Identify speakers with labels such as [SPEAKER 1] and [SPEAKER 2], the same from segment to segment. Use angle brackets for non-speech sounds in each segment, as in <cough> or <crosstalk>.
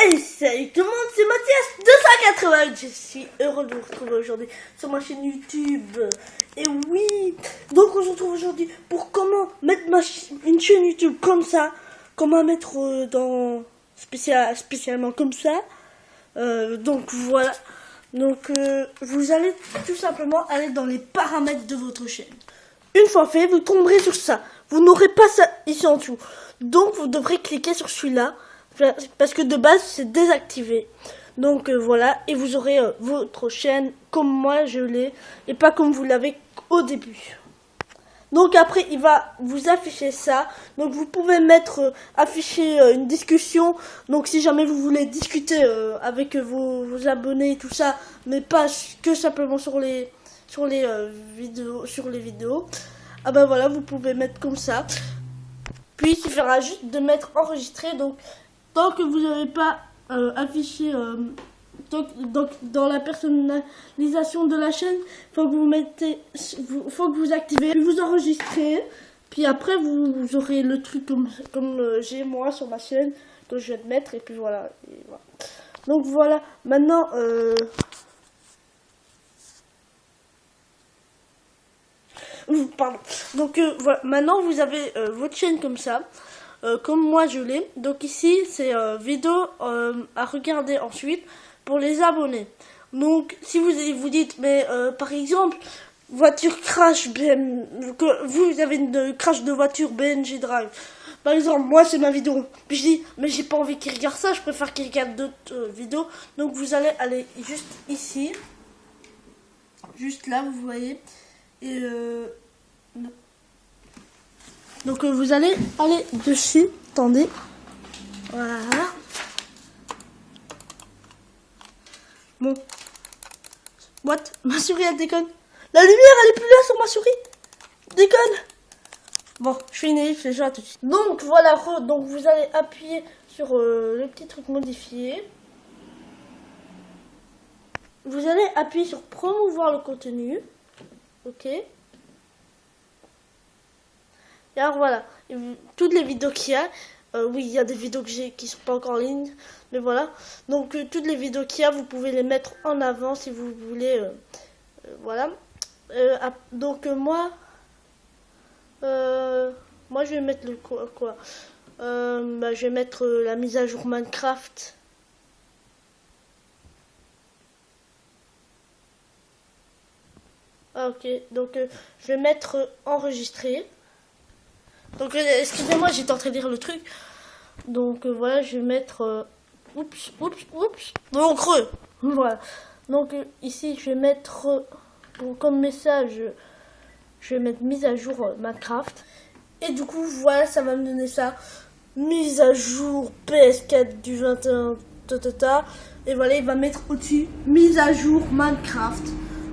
[SPEAKER 1] Salut tout le monde, c'est Mathias 280 Je suis heureux de vous retrouver aujourd'hui sur ma chaîne YouTube. Et oui, donc on se retrouve aujourd'hui pour comment mettre ma une chaîne YouTube comme ça, comment mettre euh, dans spécial, spécialement comme ça. Euh, donc voilà, donc euh, vous allez tout simplement aller dans les paramètres de votre chaîne. Une fois fait, vous tomberez sur ça. Vous n'aurez pas ça ici en dessous. Donc vous devrez cliquer sur celui-là parce que de base c'est désactivé. Donc euh, voilà, et vous aurez euh, votre chaîne comme moi je l'ai, et pas comme vous l'avez au début. Donc après il va vous afficher ça, donc vous pouvez mettre, euh, afficher une discussion, donc si jamais vous voulez discuter avec vos, abonnés et tout ça, mais pas que simplement sur les, sur les vidéos, sur les vidéos, ah ben voilà, vous pouvez mettre comme ça. Puis il suffira juste de mettre enregistré, donc tant que vous n'avez pas euh, affiché euh, donc, dans la personnalisation de la chaîne, faut que vous mettez, faut que vous activez, puis vous enregistrez, puis après vous, aurez le truc comme, comme euh, j'ai moi sur ma chaîne que je vais mettre et puis voilà. Donc voilà, maintenant pardon. Donc voilà, maintenant vous avez votre chaîne comme ça. Euh, comme moi je l'ai. Donc ici, c'est euh, vidéo euh, à regarder ensuite pour les abonnés. Donc si vous vous dites, mais par exemple, voiture crash, BM, que vous avez une crash de voiture BNG Drive. Par exemple, moi c'est ma vidéo. Je dis, mais j'ai pas envie qu'il regarde ça, je préfère qu'il regarde d'autres vidéos. Donc vous allez aller juste ici. Juste là, vous voyez. Et euh, donc euh, vous allez aller dessus. Attendez. Voilà. Bon. What? <laughs> Ma souris elle déconne. La lumière elle est plus là sur ma souris. Déconne. Bon, je suis naïf déjà tout de suite. Donc voilà, donc vous allez appuyer sur euh, le petit truc modifié. Vous allez appuyer sur promouvoir le contenu. Ok. Et alors voilà, toutes les vidéos qu'il y a, euh, oui, il y a des vidéos que qui sont pas encore en ligne, mais voilà. Donc euh, toutes les vidéos qu'il y a, vous pouvez les mettre en avant si vous voulez. Euh, voilà. donc moi, moi je vais mettre le quoi, quoi bah, Je vais mettre la mise à jour Minecraft. Ah, ok, donc je vais mettre enregistrer. Donc, euh, excusez-moi, j'étais en train de lire le truc. Donc, euh, voilà, je vais mettre... Euh, oups, oups, oups. Donc, creux. <laughs> Voilà. Donc, ici, je vais mettre... comme message, je vais mettre mise à jour Minecraft. Et du coup, voilà, ça va me donner ça. Mise à jour PS4 du 21... Tata. Et voilà, il va mettre au-dessus mise à jour Minecraft.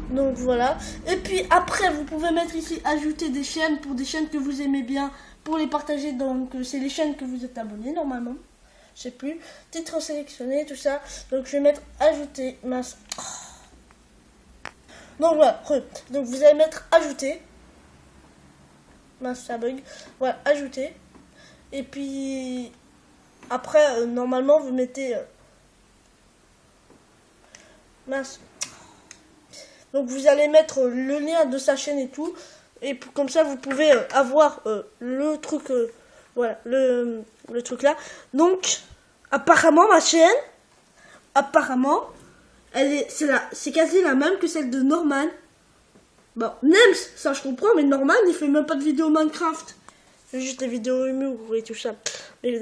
[SPEAKER 1] Donc voilà. Et puis après, vous pouvez mettre ici ajouter des chaînes pour des chaînes que vous aimez bien pour les partager. Donc euh, c'est les chaînes que vous êtes abonné normalement. Je sais plus. Titre sélectionné, tout ça. Donc je vais mettre ajouter. Mince. Donc voilà. Donc vous allez mettre ajouter. Mince, ça bug. Voilà, ajouter. Et puis après, euh, normalement, vous mettez. Euh, mince. Donc vous allez mettre le lien de sa chaîne et tout. Et comme ça, vous pouvez euh, avoir euh, le truc, euh, voilà, le, truc là. Donc, apparemment, ma chaîne, apparemment, elle est, c'est c'est quasi la même que celle de Norman. Bon, Nems, ça je comprends, mais Norman, il fait même pas de vidéo Minecraft. C'est juste des vidéos humour et tout ça. Mais.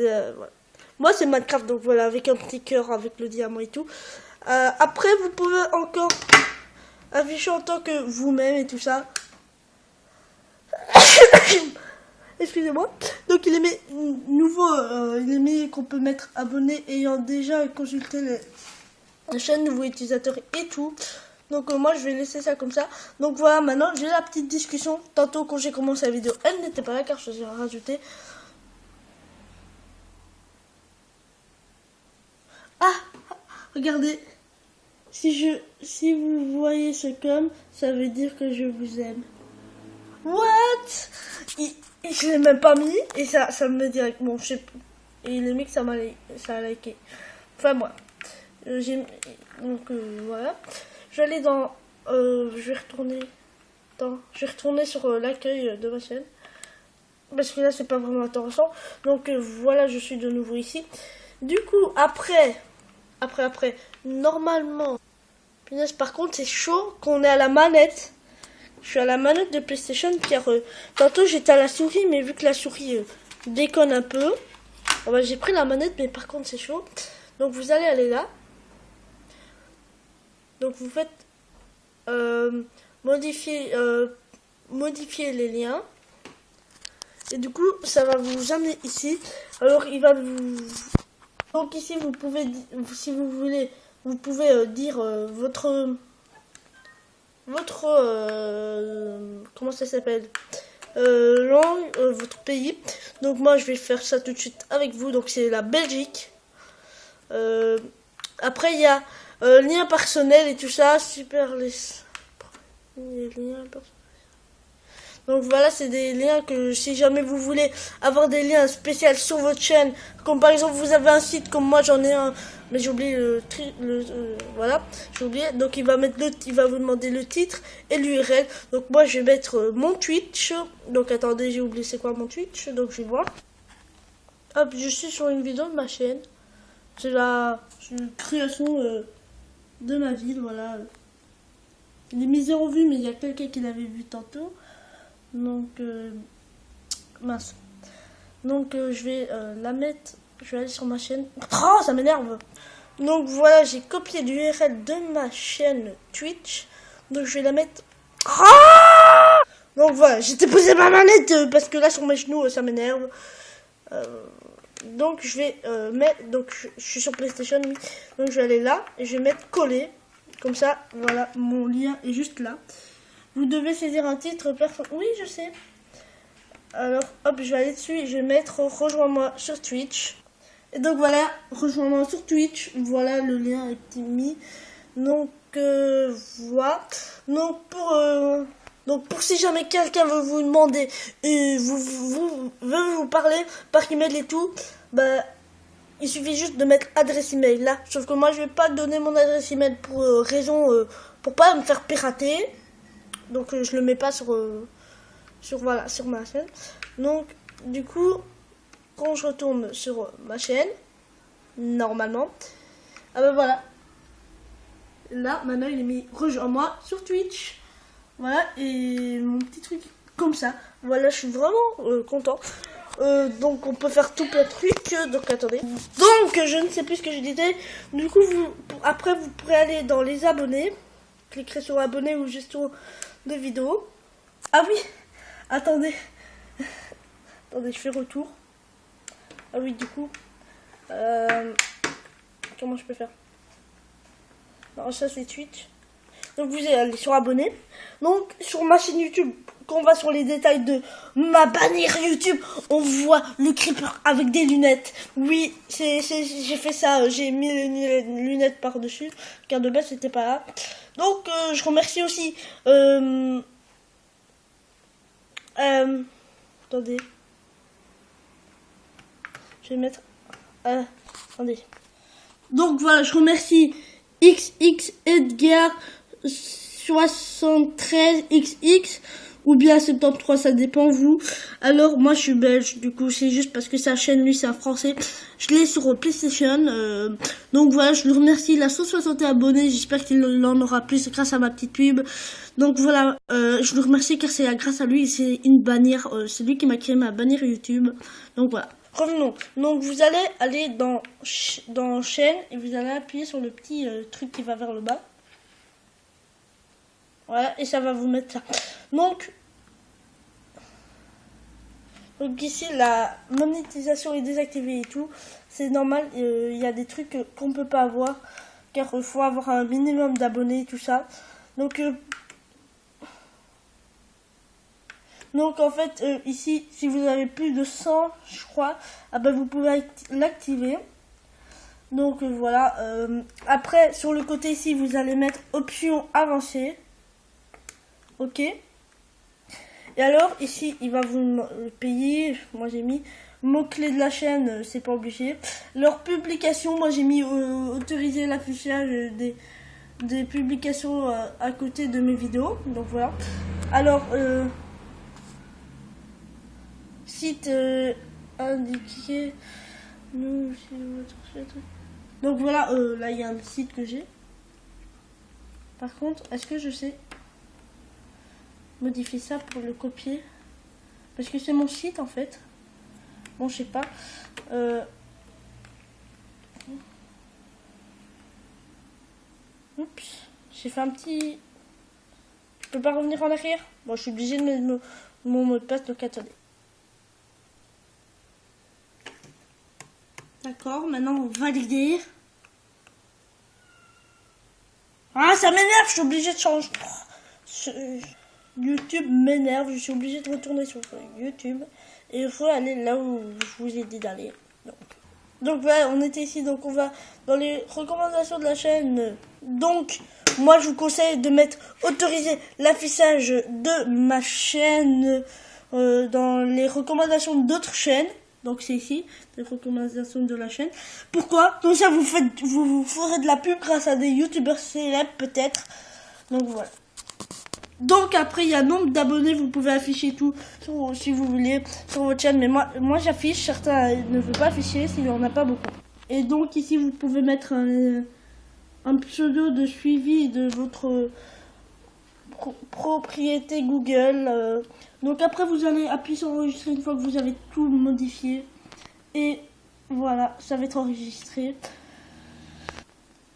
[SPEAKER 1] Moi, c'est Minecraft, donc voilà, avec un petit cœur, avec le diamant et tout. après, vous pouvez encore afficher en tant que vous-même et tout ça. <coughs> Excusez-moi. Donc il est mis nouveau, euh, il est mis qu'on peut mettre abonné ayant déjà consulté la chaîne, nouveau utilisateur et tout. Donc euh, moi je vais laisser ça comme ça. Donc voilà, maintenant j'ai la petite discussion. Tantôt quand j'ai commencé la vidéo, elle n'était pas là car je suis rajouté. Ah, regardez. Si je, si vous voyez ce comme, ça veut dire que je vous aime. What? Il, Je l'ai même pas mis et ça, ça me dit bon je sais Et il est mis que ça m'a ça a liké. Enfin moi. donc voilà. Je vais aller dans... je vais retourner... Dans, je vais retourner sur l'accueil de ma chaîne parce que là c'est pas vraiment intéressant donc voilà je suis de nouveau ici du coup après après après normalement par contre c'est chaud qu'on est à la manette. Je suis à la manette de PlayStation car euh, tantôt j'étais à la souris mais vu que la souris euh, déconne un peu oh, bah, j'ai pris la manette mais par contre c'est chaud. Donc vous allez aller là. Donc vous faites euh, modifier modifier les liens. Et du coup, ça va vous amener ici. Alors, il va vous... Donc ici, vous pouvez, si vous voulez, vous pouvez euh, dire euh, votre... Votre... Euh, comment ça s'appelle langue, votre pays. Donc moi, je vais faire ça tout de suite avec vous. Donc c'est la Belgique. après, il y a lien personnel et tout ça. Super les... Donc voilà, c'est des liens que si jamais vous voulez avoir des liens spéciaux sur votre chaîne, comme par exemple vous avez un site comme moi j'en ai un, mais j'ai oublié le, le euh, voilà, j'ai oublié. Donc il va mettre le, il va vous demander le titre et l'URL. Donc moi je vais mettre euh, mon Twitch. Donc attendez, j'ai oublié c'est quoi mon Twitch, donc je vais voir. Hop, je suis sur une vidéo de ma chaîne. C'est la, création euh, de ma ville, voilà. Il est mis zéro vue, mais il y a quelqu'un qui l'avait vu tantôt. Donc, mince. Donc, je vais la mettre. Je vais aller sur ma chaîne. Oh, ça m'énerve! Donc voilà, j'ai copié l'URL de ma chaîne Twitch. Donc je vais la mettre. Donc voilà, j'étais posé ma manette parce que là sur mes genoux ça m'énerve. donc je vais mettre. Donc je, suis sur PlayStation. Donc je vais aller là et je vais mettre coller. Comme ça, voilà, mon lien est juste là. Vous devez saisir un titre personne. Oui, je sais. Alors, hop, je vais aller dessus et je vais mettre rejoins-moi sur Twitch. Et donc voilà, rejoins-moi sur Twitch. Voilà, le lien est mis. Donc euh, voilà. Donc pour euh, donc pour si jamais quelqu'un veut vous demander et vous, veut vous parler par email et tout, bah il suffit juste de mettre adresse email là. Sauf que moi je vais pas donner mon adresse email pour euh, raison pour pas me faire pirater donc euh, je le mets pas sur euh, sur voilà sur ma chaîne donc du coup quand je retourne sur ma chaîne normalement ah ben voilà. Là maintenant il est mis rejoins moi sur Twitch. Voilà et mon petit truc comme ça. Voilà je suis vraiment euh, content. Donc on peut faire tout plein de trucs donc attendez. Donc je ne sais plus ce que je disais. Du coup vous après vous pourrez aller dans les abonnés. Cliquer sur abonner ou gestion de vidéos. Ah oui, attendez. <laughs> attendez, je fais retour. Ah oui, du coup. Euh, comment je peux faire? Alors ça c'est Twitch. Donc vous allez sur abonner. Donc sur ma chaîne YouTube, quand on va sur les détails de ma bannière YouTube, on voit le creeper avec des lunettes. Oui, j'ai fait ça, j'ai mis les lunettes par-dessus, car de base c'était pas là. Donc, euh, je remercie aussi... Euh, euh, attendez. Je vais mettre... attendez. Donc, voilà, je remercie XX Edgar 73XX ou bien 73, ça dépend vous. Alors moi je suis belge, du coup c'est juste parce que sa chaîne lui c'est un français. Je l'ai sur PlayStation, euh, donc voilà, je le remercie. Il a 160 abonnés, j'espère qu'il en aura plus grâce à ma petite pub. Donc voilà, euh, je le remercie car c'est grâce à lui, c'est une bannière, euh, c'est lui qui m'a créé ma bannière YouTube. Donc voilà. Revenons. Donc vous allez aller dans dans chaîne et vous allez appuyer sur le petit truc qui va vers le bas. Voilà, et ça va vous mettre ça. Donc, donc ici, la monétisation est désactivée et tout. C'est normal, euh, il y a des trucs qu'on peut pas avoir. Car il faut avoir un minimum d'abonnés et tout ça. Donc, euh, donc en fait, euh, ici, si vous avez plus de 100, je crois, ah ben, vous pouvez l'activer. Donc voilà. après, sur le côté ici, vous allez mettre option avancée. Ok. Et alors, ici, il va vous payer. Moi, j'ai mis mots-clés de la chaîne, euh, c'est pas obligé. Leur publication, moi j'ai mis euh, autoriser l'affichage des, des publications euh, à côté de mes vidéos. Donc voilà. Alors, euh, site euh, indiqué. Donc voilà, euh, là il y a un site que j'ai. Par contre, est-ce que je sais modifier ça pour le copier? Parce que c'est mon site en fait. Bon, je sais pas. Euh... Oups, j'ai fait un petit. Je peux pas revenir en arrière? Bon, je suis obligée de mettre mon, mon mot de passe, donc attendez. D'accord, maintenant on va valider. Ah, ça m'énerve, je suis obligée de changer. YouTube m'énerve, je suis obligée de retourner sur YouTube. Et il faut aller là où je vous ai dit d'aller. Donc, donc voilà, on était ici, donc on va dans les recommandations de la chaîne. Donc, moi je vous conseille de mettre autoriser l'affichage de ma chaîne euh, dans les recommandations d'autres chaînes. Donc c'est ici, les recommandations de la chaîne. Pourquoi? Comme ça vous faites, vous, vous ferez de la pub grâce à des youtubeurs célèbres peut-être. Donc voilà. Donc après il y a nombre d'abonnés, vous pouvez afficher tout si vous voulez sur votre chaîne. Mais moi, moi j'affiche, certains ne veulent pas afficher s'il n'y en a pas beaucoup. Et donc ici vous pouvez mettre un pseudo de suivi de votre pro- propriété Google. euh. Donc après vous allez appuyer sur enregistrer une fois que vous avez tout modifié. Et voilà, ça va être enregistré.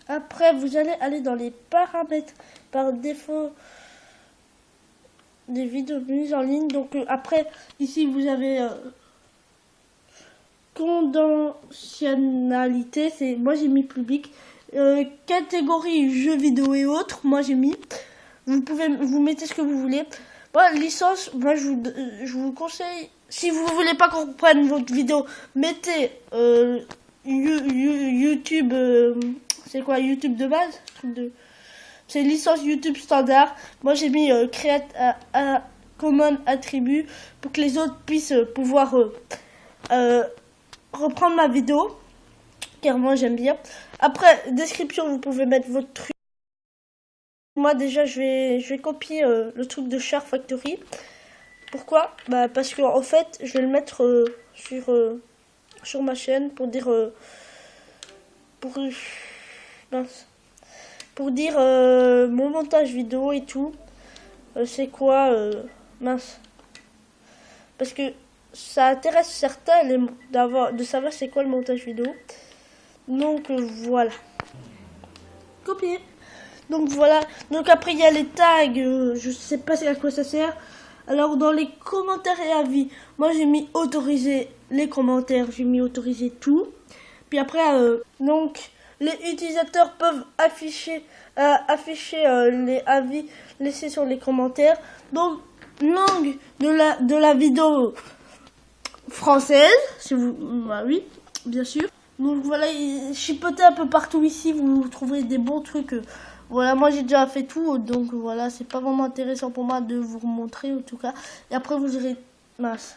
[SPEAKER 1] Après vous allez aller dans les paramètres par défaut des vidéos mises en ligne. Donc euh, après ici vous avez euh, conditionnalité, c'est moi j'ai mis public. Euh, catégorie jeux vidéo et autres, moi j'ai mis. Vous pouvez vous mettez ce que vous voulez. Bon, licence, moi je vous, euh, je vous conseille, si vous voulez pas qu'on reprenne votre vidéo, mettez euh, You- You- YouTube, euh, c'est quoi YouTube de base? C'est licence YouTube standard. Moi j'ai mis euh, create à, à common attribut pour que les autres puissent euh, pouvoir euh, euh, reprendre ma vidéo. Car moi j'aime bien. Après, description, vous pouvez mettre votre truc. Moi déjà je vais, je vais copier euh, le truc de Char Factory. Pourquoi? Bah parce que en fait je vais le mettre euh, sur, euh, sur ma chaîne pour dire pour, pour dire mon montage vidéo et tout. C'est quoi mince. Parce que ça intéresse certains d'avoir de savoir c'est quoi le montage vidéo. Donc voilà. Copier. Donc voilà. Donc après il y a les tags. euh, je sais pas à quoi ça sert. Alors dans les commentaires et avis, moi j'ai mis autoriser les commentaires, j'ai mis autoriser tout. Puis après euh, donc les utilisateurs peuvent afficher euh, afficher les avis laissés sur les commentaires. Donc langue de la de la vidéo française, si vous bah oui, bien sûr. Donc voilà, il- chipotez un peu partout ici, vous trouverez des bons trucs. Voilà, moi j'ai déjà fait tout, donc voilà, c'est pas vraiment intéressant pour moi de vous montrer en tout cas. Et après vous irez, mince.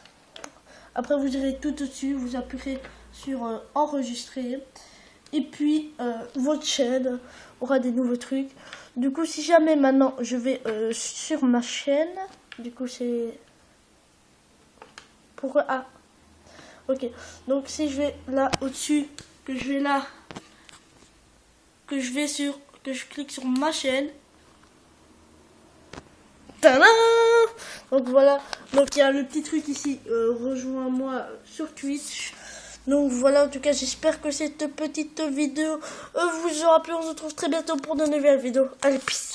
[SPEAKER 1] Après vous irez tout au-dessus, vous appuierez sur euh, enregistrer. Et puis euh, votre chaîne aura des nouveaux trucs. Du coup, si jamais maintenant je vais euh, sur ma chaîne, du coup c'est pourquoi ah ok donc si je vais là au-dessus que je vais là que je vais sur que je clique sur ma chaîne. Donc voilà. Donc il y a le petit truc ici euh, rejoins-moi sur Twitch. Donc voilà en tout cas j'espère que cette petite vidéo euh, vous aura plu. On se retrouve très bientôt pour de nouvelles vidéos. Allez peace